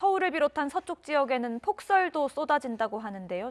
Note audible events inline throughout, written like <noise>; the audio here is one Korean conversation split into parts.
서울을 비롯한 서쪽 지역에는 폭설도 쏟아진다고 하는데요.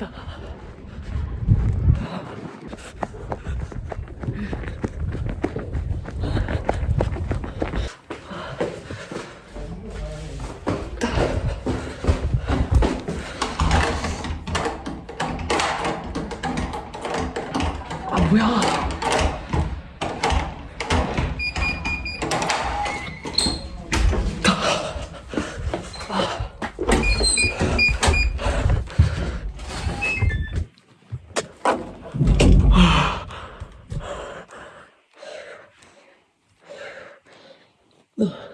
춥다 아 뭐야 the <sighs> <sighs> <sighs>